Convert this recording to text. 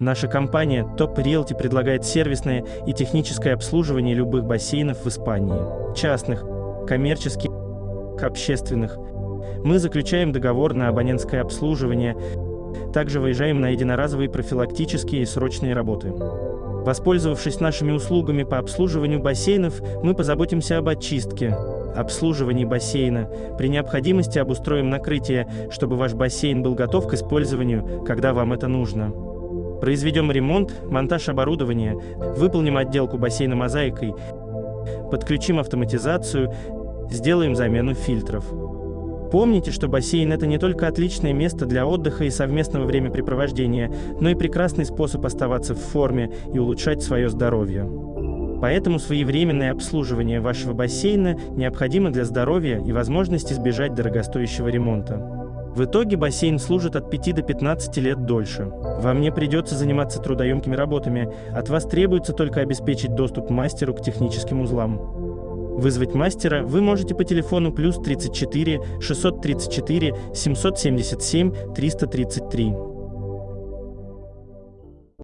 Наша компания Top Realty предлагает сервисное и техническое обслуживание любых бассейнов в Испании, частных, коммерческих, общественных. Мы заключаем договор на абонентское обслуживание, также выезжаем на единоразовые профилактические и срочные работы. Воспользовавшись нашими услугами по обслуживанию бассейнов, мы позаботимся об очистке, обслуживании бассейна. При необходимости обустроим накрытие, чтобы ваш бассейн был готов к использованию, когда вам это нужно. Произведем ремонт, монтаж оборудования, выполним отделку бассейна мозаикой, подключим автоматизацию, сделаем замену фильтров. Помните, что бассейн – это не только отличное место для отдыха и совместного времяпрепровождения, но и прекрасный способ оставаться в форме и улучшать свое здоровье. Поэтому своевременное обслуживание вашего бассейна необходимо для здоровья и возможности избежать дорогостоящего ремонта. В итоге бассейн служит от 5 до 15 лет дольше. Вам не придется заниматься трудоемкими работами, от вас требуется только обеспечить доступ мастеру к техническим узлам. Вызвать мастера вы можете по телефону плюс 34 634 777 333.